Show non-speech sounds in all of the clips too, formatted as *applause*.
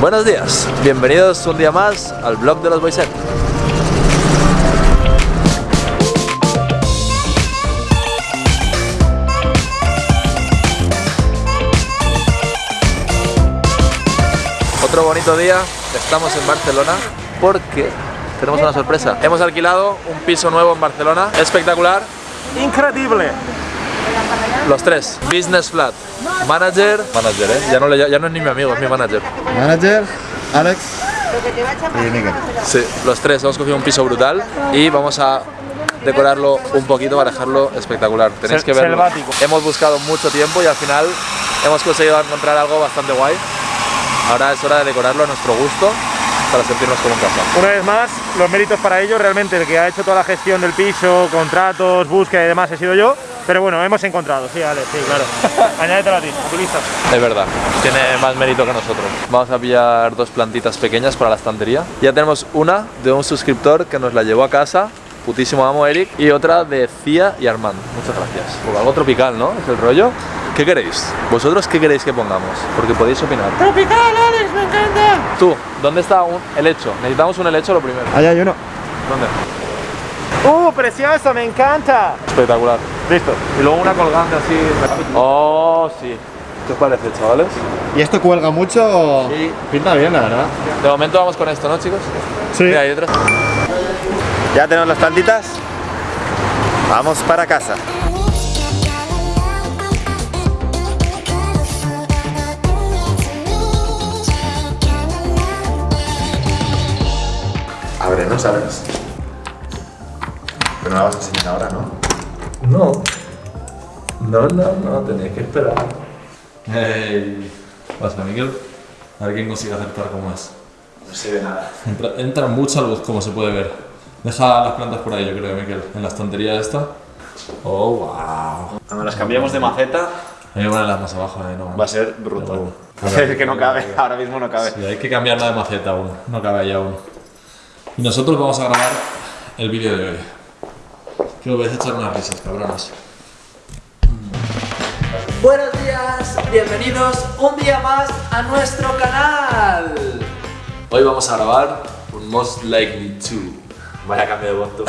Buenos días, bienvenidos un día más al blog de los Boyset. Otro bonito día, estamos en Barcelona porque tenemos una sorpresa. Hemos alquilado un piso nuevo en Barcelona, espectacular, Increíble. Los tres, business flat, manager, manager, ¿eh? ya, no le- ya no es ni mi amigo, es mi manager. Manager, Alex y Miguel. Sí, los tres hemos cogido un piso brutal y vamos a decorarlo un poquito para dejarlo espectacular. Tenéis que verlo. selvático. Hemos buscado mucho tiempo y al final hemos conseguido encontrar algo bastante guay. Ahora es hora de decorarlo a nuestro gusto para sentirnos como en casa. Una vez más, los méritos para ello, realmente el que ha hecho toda la gestión del piso, contratos, búsqueda y demás he sido yo. Pero bueno, hemos encontrado, sí, Alex, sí, claro. *laughs* Añádetelo a ti, utiliza. Es verdad, tiene más mérito que nosotros. Vamos a pillar dos plantitas pequeñas para la estantería. Ya tenemos una de un suscriptor que nos la llevó a casa, putísimo amo Eric, y otra de Cia y Armand. Muchas gracias. Pues algo tropical, ¿no? Es el rollo. ¿Qué queréis? ¿Vosotros qué queréis que pongamos? Porque podéis opinar. ¡Tropical, Alex! ¡Me encanta! Tú, ¿dónde está un helecho? Necesitamos un helecho lo primero. Allá hay uno. ¿Dónde? ¡Uh, precioso! ¡Me encanta! Espectacular. Listo. Y luego una colgante así. Oh, sí. ¿Qué os parece, chavales? ¿Y esto cuelga mucho? o- Sí. Pinta bien, la verdad. De momento vamos con esto, ¿no, chicos? Sí. Mira, hay detrás. ¿Ya tenemos las plantitas? Vamos para casa. Abre, ¿no sabes? Pero no la vas a enseñar ahora, ¿no? No. No, no, no, tenéis que esperar. Hey. Pasa, Miguel. A ver quién consigue acertar cómo es. No se ve nada. Entra, entra mucha luz, como se puede ver. Deja las plantas por ahí, yo creo, Miguel. En la estantería esta. Oh, wow. Cuando las cambiamos de maceta, Hay que ponerlas más abajo, eh, no. va a ser brutal. Pero- *laughs* Es que no cabe, ahora mismo no cabe. Sí, hay que cambiarla de maceta aún. No cabe ahí aún. Y nosotros vamos a grabar el vídeo de hoy. Que os vais a echar unas risas, cabronas. Buenos días, bienvenidos un día más a nuestro canal. Hoy vamos a grabar un Most Likely To. Vaya cambio de voz tú.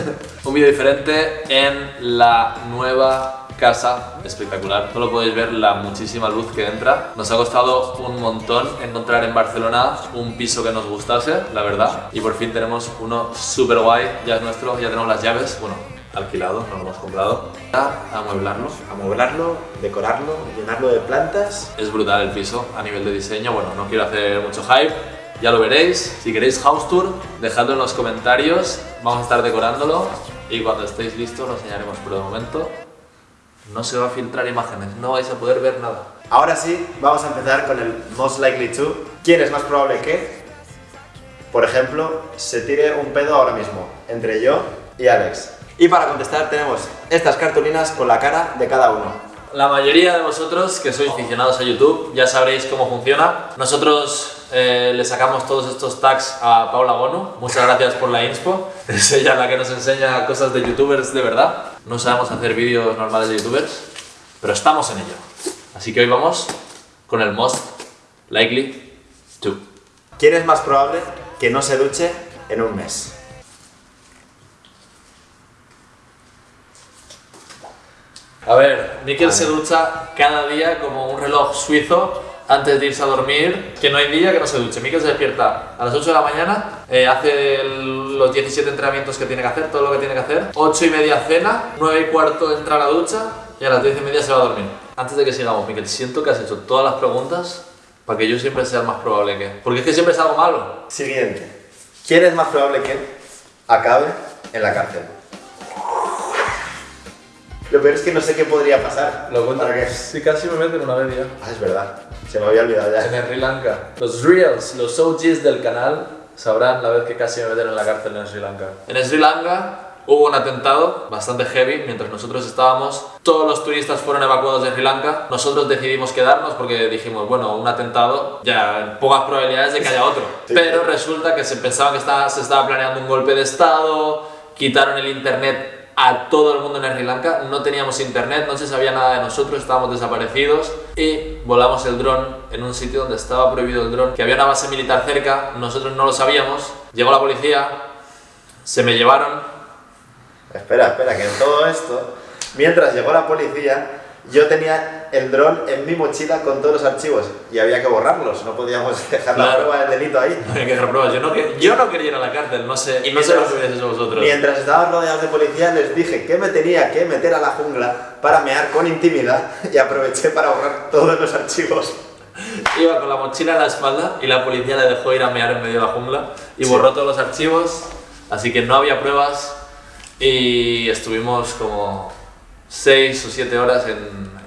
*laughs* Un vídeo diferente en la nueva casa espectacular. Solo podéis ver la muchísima luz que entra. Nos ha costado un montón encontrar en Barcelona un piso que nos gustase, la verdad. Y por fin tenemos uno súper guay. Ya es nuestro, ya tenemos las llaves. Bueno, alquilado, no lo hemos comprado. A amueblarlo. Amueblarlo, decorarlo, llenarlo de plantas. Es brutal el piso a nivel de diseño. Bueno, no quiero hacer mucho hype. Ya lo veréis. Si queréis house tour, dejadlo en los comentarios. Vamos a estar decorándolo. Y cuando estéis listos lo enseñaremos. Pero de momento no se va a filtrar imágenes. No vais a poder ver nada. Ahora sí, vamos a empezar con el most likely to. ¿Quién es más probable que, por ejemplo, se tire un pedo ahora mismo entre yo y Alex? Y para contestar tenemos estas cartulinas con la cara de cada uno. La mayoría de vosotros que sois aficionados a YouTube ya sabréis cómo funciona. Nosotros eh, le sacamos todos estos tags a Paula Bono. Muchas gracias por la inspo. *laughs* Es ella la que nos enseña cosas de youtubers de verdad. No sabemos hacer vídeos normales de youtubers, pero estamos en ello. Así que hoy vamos con el most likely to. ¿Quién es más probable que no se duche en un mes? A ver, Mikel se ducha cada día como un reloj suizo antes de irse a dormir, que no hay día que no se duche. Mikel se despierta a las 8 de la mañana, eh, hace el- los 17 entrenamientos que tiene que hacer, todo lo que tiene que hacer, 8 y media cena, 9 y cuarto entra a la ducha y a las 10 y media se va a dormir. Antes de que sigamos, Mikel, siento que has hecho todas las preguntas para que yo siempre sea el más probable que... Porque es que siempre es algo malo. Siguiente. ¿Quién es más probable que acabe en la cárcel? Lo peor es que no sé qué podría pasar. ¿Para qué? Sí, casi me meten una vez ya. Ah, es verdad. Se me había olvidado En ya. Sri Lanka. Los reels, los OGs del canal sabrán la vez que casi me metieron en la cárcel en Sri Lanka. En Sri Lanka hubo un atentado bastante heavy mientras nosotros estábamos. Todos los turistas fueron evacuados de Sri Lanka. Nosotros decidimos quedarnos porque dijimos, bueno, un atentado, ya pocas probabilidades de que haya otro. Pero resulta que se pensaba que estaba, se estaba planeando un golpe de estado, quitaron el internet a todo el mundo en Sri Lanka, no teníamos internet, no se sabía nada de nosotros, estábamos desaparecidos y volamos el dron en un sitio donde estaba prohibido el dron, que había una base militar cerca, nosotros no lo sabíamos, llegó la policía, se me llevaron, Espera, espera, que en todo esto, mientras llegó la policía, yo tenía el dron en mi mochila con todos los archivos y había que borrarlos, no podíamos *laughs* dejar la Claro. prueba del delito ahí. había que dejar pruebas, yo no, yo no quería ir a la cárcel, no sé, Y no sé lo que hubiese hecho vosotros. Mientras estaban rodeados de policía les dije que me tenía que meter a la jungla para mear con intimidad *laughs* y aproveché para borrar todos los archivos. Iba con la mochila en la espalda y la policía le dejó ir a mear en medio de la jungla y borró todos los archivos, así que no había pruebas y estuvimos como 6 o 7 horas en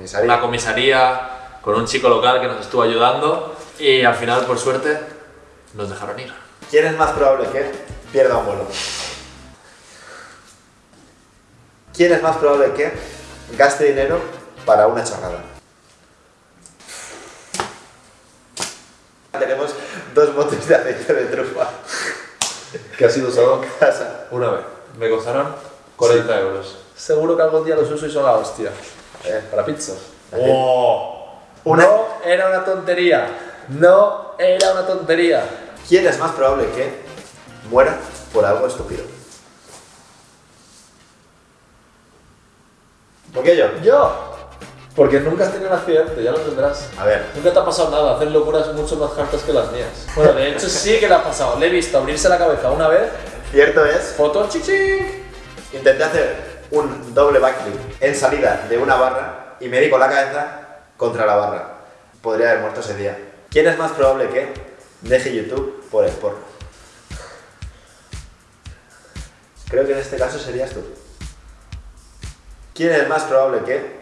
Comisaría. una comisaría con un chico local que nos estuvo ayudando y al final, por suerte, nos dejaron ir. ¿Quién es más probable que pierda un vuelo? ¿Quién es más probable que gaste dinero para una chorrada? Tenemos dos botes de aceite de trufa ¿Qué ha sido usado? en casa. Una vez. Me costaron 40 euros. Seguro que algún día los uso y son la hostia. Eh, Para pizzas. ¡Oh! Una- No era una tontería. No era una tontería. ¿Quién es más probable que muera por algo estúpido? ¿Por qué yo? Yo. Porque nunca has tenido un accidente, ya lo tendrás. A ver, Nunca te ha pasado nada, hacer locuras mucho más hartas que las mías. Bueno, de hecho sí que le ha pasado. Le he visto abrirse la cabeza una vez, cierto es, foto, chichín. intenté hacer un doble backflip en salida de una barra y me di con la cabeza contra la barra. Podría haber muerto ese día. ¿Quién es más probable que deje YouTube por el porno? Creo que en este caso serías tú. ¿Quién es más probable que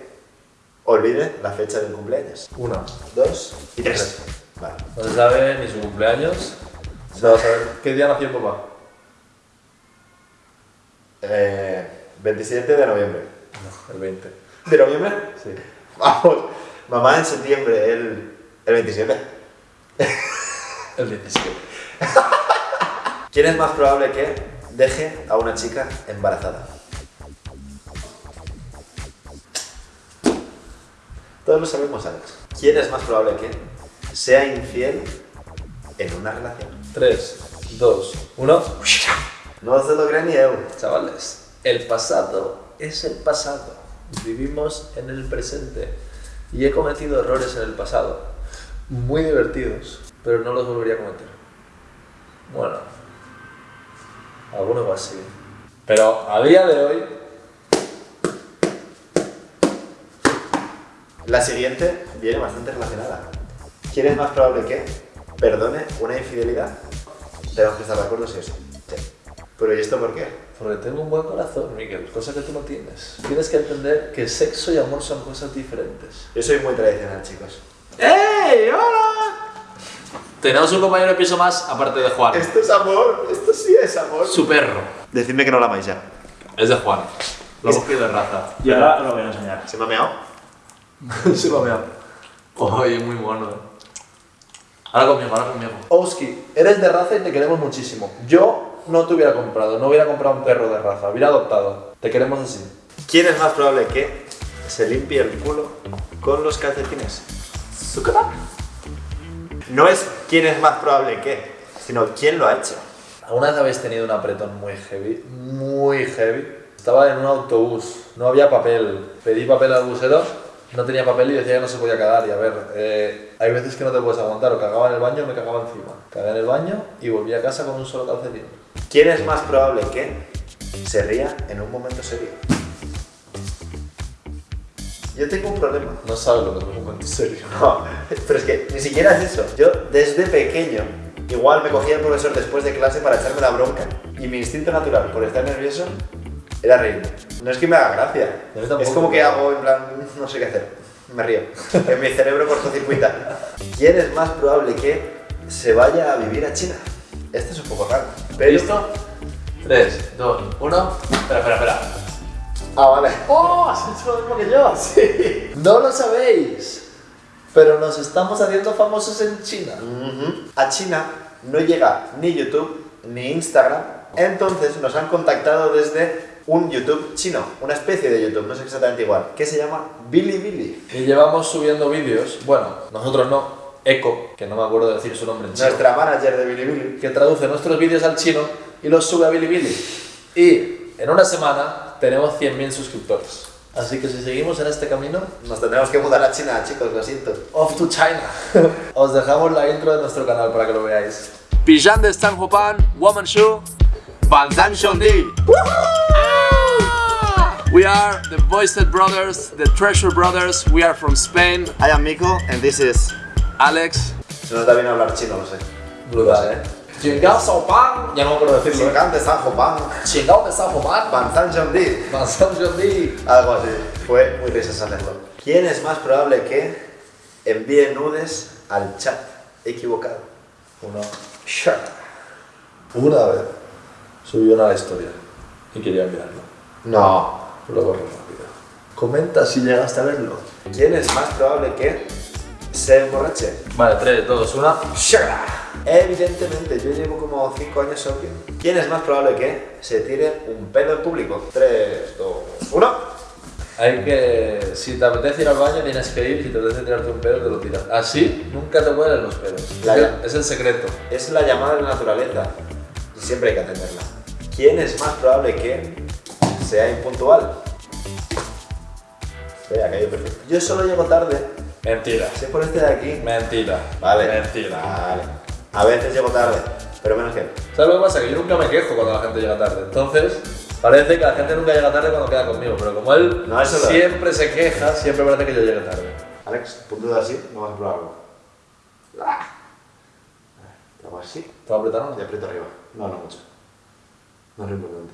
olvide la fecha del cumpleaños? Una. Dos y tres. Vale. No se sabe ni su cumpleaños. Se va a saber. ¿Qué día nació papá? Eh, 27 de noviembre. El 20. ¿De noviembre? Sí. Vamos. Mamá en septiembre, el, el 27. El 17. *laughs* ¿Quién es más probable que deje a una chica embarazada? Todos lo sabemos, Alex. ¿Quién es más probable que sea infiel en una relación? 3, 2, 1. No se lo cree ni él. Chavales, el pasado es el pasado. Vivimos en el presente. Y he cometido errores en el pasado. Muy divertidos, pero no los volvería a cometer. Bueno, algunos más sí. Pero a día de hoy, La siguiente viene bastante relacionada. ¿Quién es más probable que perdone una infidelidad? Tenemos que estar de acuerdo si es. Sí. Pero ¿y esto por qué? Porque tengo un buen corazón, Miguel, cosa que tú no tienes. Tienes que entender que sexo y amor son cosas diferentes. Yo soy muy tradicional, chicos. ¡Ey! ¡Hola! Tenemos un compañero de piso más, aparte de Juan. Esto es amor, esto sí es amor. Su perro. Decidme que no la amáis ya. Es de Juan. Lo hemos cogido de raza. Y ahora lo voy a enseñar. ¿Se me ha meado? *laughs* Se lo veo. Oye, muy mono. eh. Ahora conmigo, ahora conmigo. Oski, eres de raza y te queremos muchísimo. Yo no te hubiera comprado, no hubiera comprado un perro de raza, hubiera adoptado. Te queremos así. ¿Quién es más probable que se limpie el culo con los calcetines? No es quién es más probable que, sino quién lo ha hecho. ¿Alguna vez habéis tenido un apretón muy heavy? Muy heavy. Estaba en un autobús, no había papel. Pedí papel al busero, no tenía papel y decía que no se podía cagar. Y a ver, eh, hay veces que no te puedes aguantar. O cagaba en el baño o me cagaba encima. Cagué en el baño y volví a casa con un solo calcetín. ¿Quién es más probable que se ría en un momento serio? Yo tengo un problema. No sabes lo que es un momento serio. *laughs* No, pero es que ni siquiera es eso. Yo desde pequeño, igual me cogía el profesor después de clase para echarme la bronca y mi instinto natural por estar nervioso era reírme. No es que me haga gracia, tampoco, es como que pero- hago en plan, no sé qué hacer, me río. En mi cerebro cortocircuita. ¿Quién es más probable que se vaya a vivir a China? Esto es un poco raro. Pero... ¿Listo? 3, 2, 1. Espera, espera, espera. Ah, vale. ¡Oh! ¿Has hecho lo mismo que yo? *laughs* Sí. No lo sabéis. Pero nos estamos haciendo famosos en China. A China no llega ni YouTube ni Instagram. Entonces nos han contactado desde un YouTube chino, una especie de YouTube, no es exactamente igual, que se llama Bilibili. Y llevamos subiendo vídeos, bueno, nosotros no, Eco, que no me acuerdo de decir su nombre en chino, Nuestra manager de Bilibili. que traduce nuestros vídeos al chino y los sube a Bilibili. Y en una semana tenemos 100.000 suscriptores. Así que si seguimos en este camino, Nos tendremos que mudar a China, chicos, lo siento. off to China. *laughs* Os dejamos la intro de nuestro canal para que lo veáis. Pijan de Stan Hopan, Woman Shoe. Banzan Shondi. We are the Voiced Brothers, the Treasure Brothers. We are from Spain. I am Miko and this is... Alex. Se nos da bien hablar chino, lo sé. Brutal, ¿eh? Chingao Sao Pan. Ya no me acuerdo decirlo. ¿eh? Gigante San Pan. Chingao de Sao Pan. Banzan Shondi. Manzan Jondi. Algo así. Fue muy risas hacerlo. ¿Quién es más probable que envíe nudes al chat equivocado? Uno. Una vez subió una historia y quería enviarlo. No. Lo borré rápido. Comenta si llegaste a verlo. ¿Quién es más probable que se emborrache? Vale, 3, 2, 1. Evidentemente, yo llevo como 5 años sobrio. ¿Quién es más probable que se tire un pedo en público? 3, 2, 1. Hay que. Si te apetece ir al baño, tienes que ir. Si te apetece tirarte un pedo, te lo tiras. Así nunca te huelen los pedos. La- es el secreto. Es la llamada de la naturaleza y siempre hay que atenderla. ¿Quién es más probable que sea impuntual? Sí, ha caído perfecto. Yo solo llego tarde. Mentira. Si es por este de aquí. Mentira. Vale. Mentira. Vale. A veces llego tarde, pero menos que. ¿Sabes lo que pasa? Que yo nunca me quejo cuando la gente llega tarde. Entonces, parece que la gente nunca llega tarde cuando queda conmigo. Pero como él No, eso siempre se queja, siempre parece que yo llegue tarde. Alex, puntúa así, vamos a probarlo. Ah. Te hago así ¿Te va a apretar o y no? aprieto arriba. No, no mucho. No es lo importante.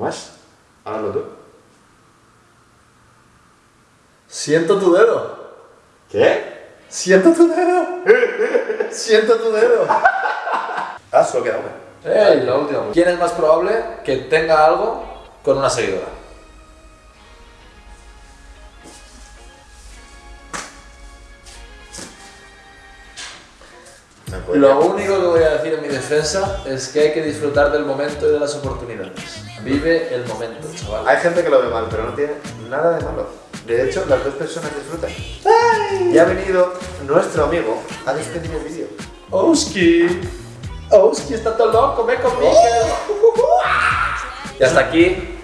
Tomás, hágalo tú. Siento tu dedo. ¿Qué? Siento tu dedo. Siento tu dedo. Ah, solo queda una. ¡Ey! La última. ¿Quién es más probable que tenga algo con una seguidora? Lo único que voy a decir en mi defensa es que hay que disfrutar del momento y de las oportunidades. Vive el momento, chaval. Hay gente que lo ve mal, pero no tiene nada de malo. De hecho, las dos personas disfrutan. Y ha venido nuestro amigo a despedir el vídeo. Oski. Oski está todo loco, ve conmigo. Y hasta aquí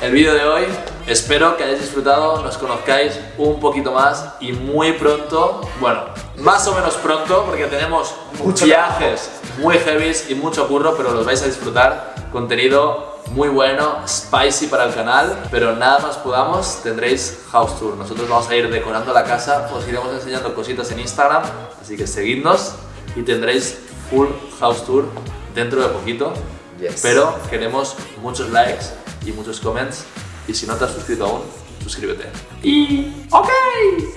el vídeo de hoy. Espero que hayáis disfrutado, nos conozcáis un poquito más y muy pronto, bueno, más o menos pronto, porque tenemos Mucho viajes muy heavies y mucho curro, pero los vais a disfrutar. Contenido muy bueno, spicy para el canal, pero nada más podamos, tendréis house tour. Nosotros vamos a ir decorando la casa, os iremos enseñando cositas en Instagram, así que seguidnos y tendréis full house tour dentro de poquito. Yes. Pero queremos muchos likes y muchos comments. Y si no te has suscrito aún, suscríbete. Y. ¡Ok!